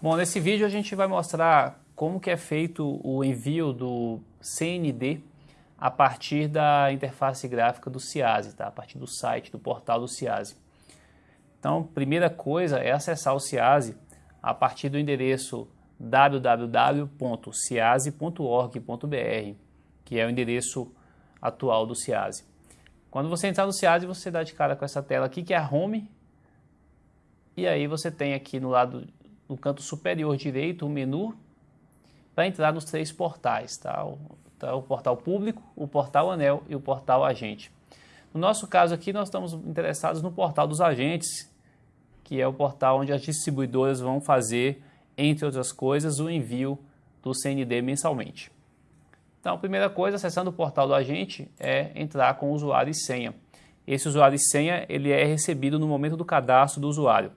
Bom, nesse vídeo a gente vai mostrar como que é feito o envio do CND a partir da interface gráfica do CIASE, tá? a partir do site, do portal do CIASE. Então, primeira coisa é acessar o CIASE a partir do endereço www.ciase.org.br, que é o endereço atual do CIASE. Quando você entrar no CIASE, você dá de cara com essa tela aqui, que é a Home, e aí você tem aqui no lado no canto superior direito o menu para entrar nos três portais, tá? O, tá? o portal público, o portal anel e o portal agente. No nosso caso aqui, nós estamos interessados no portal dos agentes, que é o portal onde as distribuidoras vão fazer, entre outras coisas, o envio do CND mensalmente. Então, a primeira coisa, acessando o portal do agente, é entrar com o usuário e senha. Esse usuário e senha ele é recebido no momento do cadastro do usuário.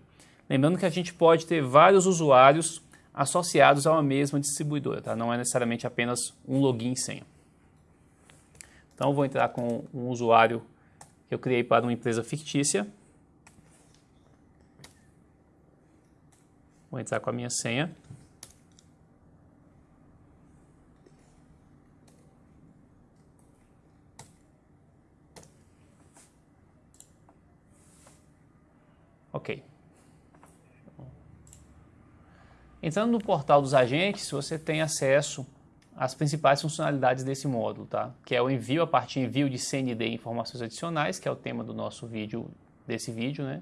Lembrando que a gente pode ter vários usuários associados a uma mesma distribuidora, tá? não é necessariamente apenas um login e senha. Então vou entrar com um usuário que eu criei para uma empresa fictícia. Vou entrar com a minha senha. Ok. Entrando no portal dos agentes, você tem acesso às principais funcionalidades desse módulo, tá? que é o envio a partir envio de CND e informações adicionais, que é o tema do nosso vídeo, desse vídeo, né?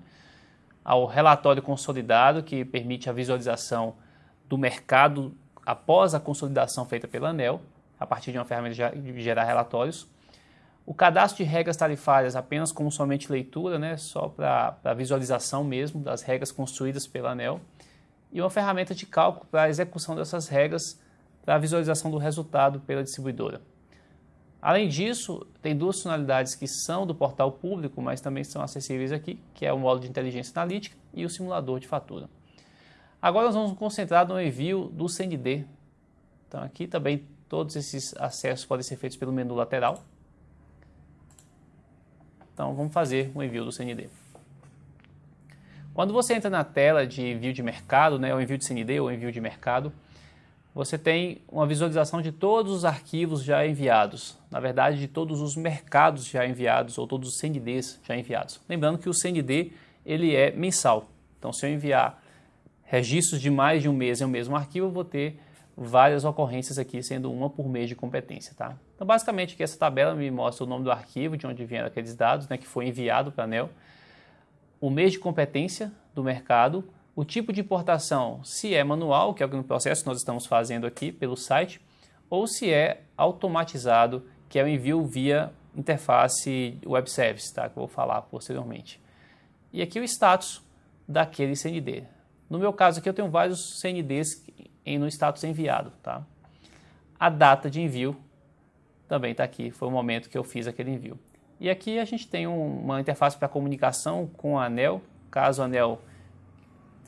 ao relatório consolidado, que permite a visualização do mercado após a consolidação feita pela ANEL, a partir de uma ferramenta de gerar relatórios, o cadastro de regras tarifárias apenas como somente leitura, né, só para visualização mesmo das regras construídas pela ANEL, e uma ferramenta de cálculo para a execução dessas regras para a visualização do resultado pela distribuidora. Além disso, tem duas funcionalidades que são do portal público, mas também são acessíveis aqui, que é o módulo de inteligência analítica e o simulador de fatura. Agora nós vamos nos concentrar no envio do CND. Então aqui também todos esses acessos podem ser feitos pelo menu lateral. Então vamos fazer o envio do CND. Quando você entra na tela de envio de mercado, né, ou envio de CND ou envio de mercado, você tem uma visualização de todos os arquivos já enviados, na verdade de todos os mercados já enviados ou todos os CNDs já enviados. Lembrando que o CND ele é mensal, então se eu enviar registros de mais de um mês em um mesmo arquivo, eu vou ter várias ocorrências aqui, sendo uma por mês de competência. Tá? Então basicamente aqui essa tabela me mostra o nome do arquivo, de onde vieram aqueles dados, né, que foi enviado para a ANEL, o mês de competência do mercado, o tipo de importação, se é manual, que é o processo que nós estamos fazendo aqui pelo site, ou se é automatizado, que é o envio via interface web service, tá? que eu vou falar posteriormente. E aqui o status daquele CND. No meu caso aqui eu tenho vários CNDs no status enviado. Tá? A data de envio também está aqui, foi o momento que eu fiz aquele envio. E aqui a gente tem uma interface para comunicação com a ANEL, caso a ANEL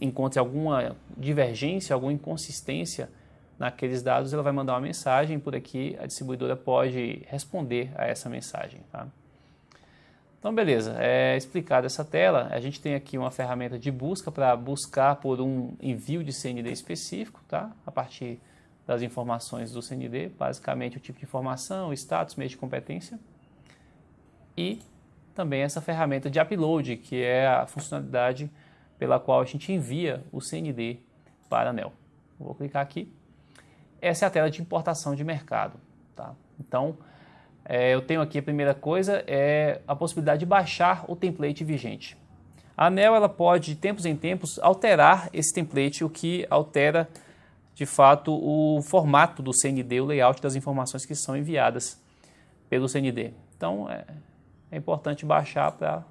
encontre alguma divergência, alguma inconsistência naqueles dados, ela vai mandar uma mensagem, por aqui a distribuidora pode responder a essa mensagem. Tá? Então, beleza, é explicada essa tela, a gente tem aqui uma ferramenta de busca para buscar por um envio de CND específico, tá? a partir das informações do CND, basicamente o tipo de informação, o status, meio de competência e também essa ferramenta de upload, que é a funcionalidade pela qual a gente envia o CND para a ANEL. Vou clicar aqui. Essa é a tela de importação de mercado. Tá? Então, é, eu tenho aqui a primeira coisa, é a possibilidade de baixar o template vigente. A ANEL ela pode, de tempos em tempos, alterar esse template, o que altera, de fato, o formato do CND, o layout das informações que são enviadas pelo CND. Então, é, é importante baixar para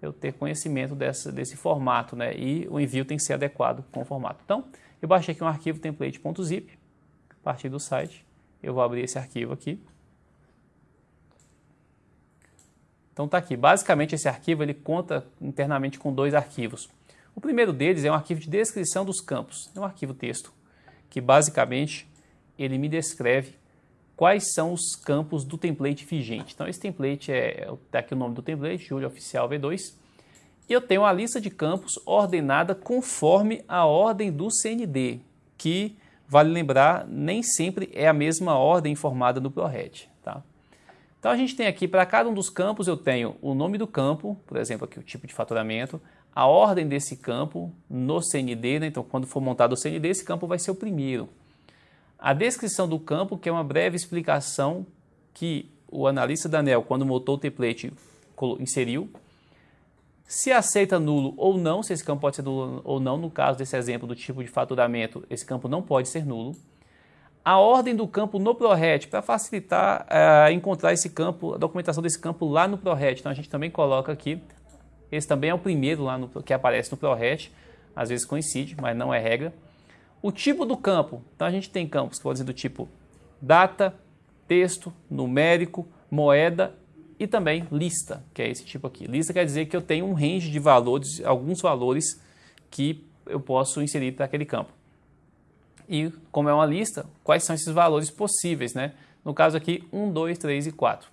eu ter conhecimento dessa, desse formato, né? E o envio tem que ser adequado com o formato. Então, eu baixei aqui um arquivo template.zip, a partir do site, eu vou abrir esse arquivo aqui. Então tá aqui, basicamente esse arquivo ele conta internamente com dois arquivos. O primeiro deles é um arquivo de descrição dos campos, é um arquivo texto, que basicamente ele me descreve quais são os campos do template vigente. Então esse template é, está aqui o nome do template, Julio Oficial V2, E eu tenho a lista de campos ordenada conforme a ordem do CND, que, vale lembrar, nem sempre é a mesma ordem informada no ProRed. Tá? Então a gente tem aqui, para cada um dos campos, eu tenho o nome do campo, por exemplo, aqui o tipo de faturamento, a ordem desse campo no CND, né? então quando for montado o CND, esse campo vai ser o primeiro. A descrição do campo, que é uma breve explicação que o analista Daniel, quando montou o template, inseriu. Se aceita nulo ou não, se esse campo pode ser nulo ou não, no caso desse exemplo do tipo de faturamento, esse campo não pode ser nulo. A ordem do campo no ProRet, para facilitar uh, encontrar esse campo, a documentação desse campo lá no ProRet. Então a gente também coloca aqui, esse também é o primeiro lá no, que aparece no ProRet, às vezes coincide, mas não é regra. O tipo do campo, então a gente tem campos que podem ser do tipo data, texto, numérico, moeda e também lista, que é esse tipo aqui. Lista quer dizer que eu tenho um range de valores, alguns valores que eu posso inserir para aquele campo. E como é uma lista, quais são esses valores possíveis, né? No caso aqui, 1, 2, 3 e 4.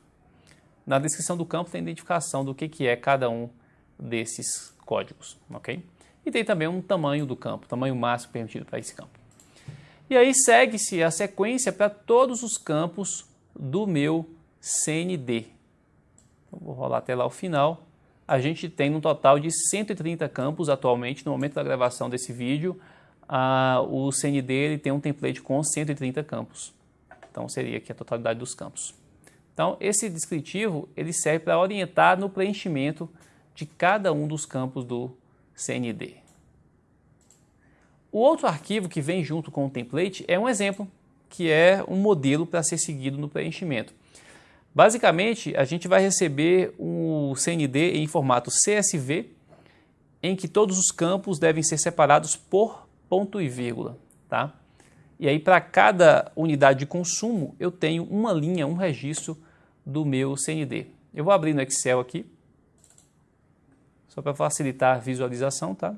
Na descrição do campo tem identificação do que, que é cada um desses códigos, ok? E tem também um tamanho do campo, tamanho máximo permitido para esse campo. E aí segue-se a sequência para todos os campos do meu CND. Então, vou rolar até lá o final. A gente tem um total de 130 campos atualmente, no momento da gravação desse vídeo. Ah, o CND ele tem um template com 130 campos. Então seria aqui a totalidade dos campos. Então esse descritivo ele serve para orientar no preenchimento de cada um dos campos do CND. O outro arquivo que vem junto com o template é um exemplo, que é um modelo para ser seguido no preenchimento. Basicamente, a gente vai receber um CND em formato CSV, em que todos os campos devem ser separados por ponto e vírgula. Tá? E aí, para cada unidade de consumo, eu tenho uma linha, um registro do meu CND. Eu vou abrir no Excel aqui, só para facilitar a visualização, tá?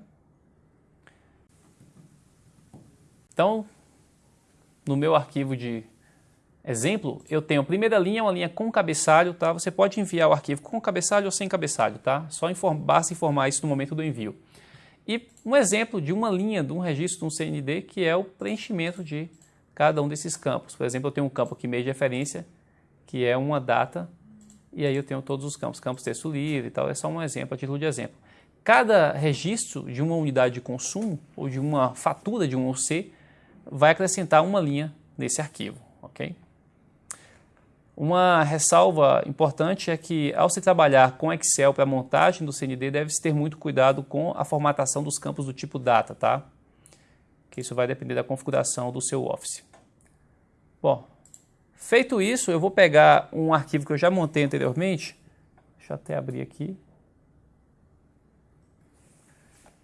Então, no meu arquivo de exemplo, eu tenho a primeira linha, uma linha com cabeçalho, tá? Você pode enviar o arquivo com cabeçalho ou sem cabeçalho, tá? Só inform basta informar isso no momento do envio. E um exemplo de uma linha, de um registro de um CND, que é o preenchimento de cada um desses campos. Por exemplo, eu tenho um campo aqui meio de referência, que é uma data, e aí eu tenho todos os campos, campos texto livre e tal, é só um exemplo, a título de exemplo. Cada registro de uma unidade de consumo, ou de uma fatura de um OC, vai acrescentar uma linha nesse arquivo, ok? Uma ressalva importante é que, ao se trabalhar com Excel para montagem do CND, deve-se ter muito cuidado com a formatação dos campos do tipo data, tá? Que isso vai depender da configuração do seu Office. Bom, feito isso, eu vou pegar um arquivo que eu já montei anteriormente. Deixa eu até abrir aqui.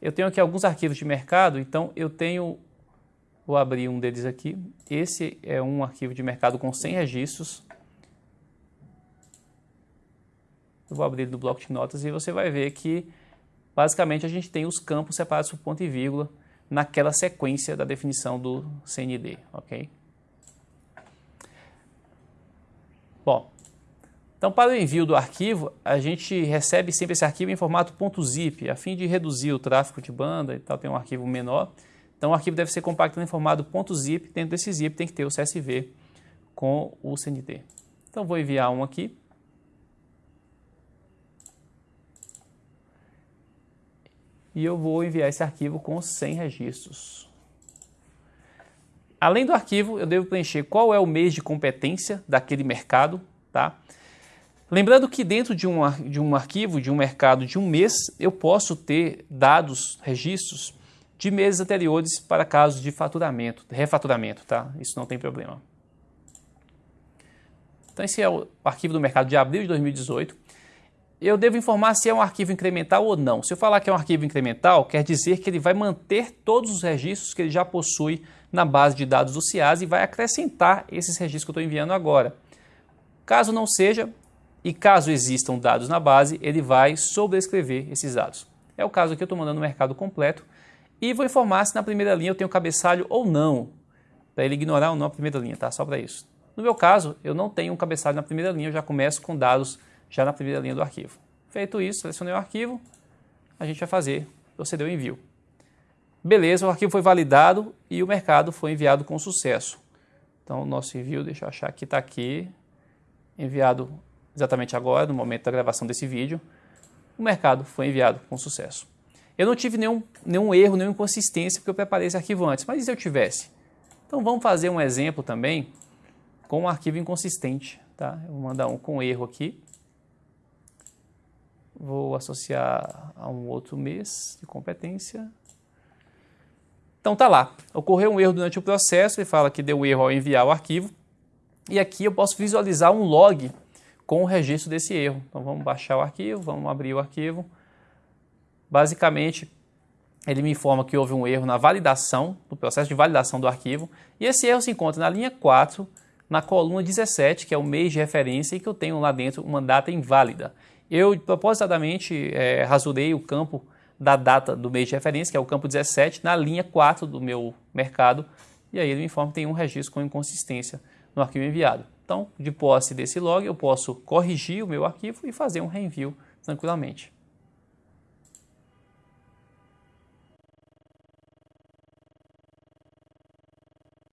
Eu tenho aqui alguns arquivos de mercado, então eu tenho Vou abrir um deles aqui. Esse é um arquivo de mercado com 100 registros. Eu vou abrir do bloco de notas e você vai ver que basicamente a gente tem os campos separados por ponto e vírgula naquela sequência da definição do CND, ok? Bom, então para o envio do arquivo, a gente recebe sempre esse arquivo em formato .zip, a fim de reduzir o tráfego de banda e tal, tem um arquivo menor. Então o arquivo deve ser compactado em formato .zip, dentro desse zip tem que ter o CSV com o CND. Então vou enviar um aqui. E eu vou enviar esse arquivo com 100 registros. Além do arquivo, eu devo preencher qual é o mês de competência daquele mercado, tá? Lembrando que dentro de um, de um arquivo, de um mercado de um mês, eu posso ter dados, registros de meses anteriores para casos de faturamento, refaturamento, tá? Isso não tem problema. Então esse é o arquivo do mercado de abril de 2018. Eu devo informar se é um arquivo incremental ou não. Se eu falar que é um arquivo incremental, quer dizer que ele vai manter todos os registros que ele já possui na base de dados do CIAS e vai acrescentar esses registros que eu estou enviando agora. Caso não seja, e caso existam dados na base, ele vai sobrescrever esses dados. É o caso aqui, eu estou mandando o mercado completo e vou informar se na primeira linha eu tenho cabeçalho ou não, para ele ignorar ou não a primeira linha, tá? Só para isso. No meu caso, eu não tenho um cabeçalho na primeira linha, eu já começo com dados já na primeira linha do arquivo. Feito isso, selecionei o arquivo, a gente vai fazer, proceder ao envio. Beleza, o arquivo foi validado e o mercado foi enviado com sucesso. Então, o nosso envio, deixa eu achar que está aqui, enviado exatamente agora, no momento da gravação desse vídeo. O mercado foi enviado com sucesso. Eu não tive nenhum, nenhum erro, nenhuma inconsistência, porque eu preparei esse arquivo antes, mas e se eu tivesse? Então, vamos fazer um exemplo também com um arquivo inconsistente. Tá? Eu vou mandar um com erro aqui. Vou associar a um outro mês de competência. Então tá lá, ocorreu um erro durante o processo, ele fala que deu erro ao enviar o arquivo, e aqui eu posso visualizar um log com o registro desse erro. Então vamos baixar o arquivo, vamos abrir o arquivo. Basicamente, ele me informa que houve um erro na validação, no processo de validação do arquivo, e esse erro se encontra na linha 4, na coluna 17, que é o mês de referência, e que eu tenho lá dentro uma data inválida. Eu, propositadamente, é, rasurei o campo da data do mês de referência, que é o campo 17, na linha 4 do meu mercado, e aí ele me informa que tem um registro com inconsistência no arquivo enviado. Então, de posse desse log, eu posso corrigir o meu arquivo e fazer um reenvio tranquilamente.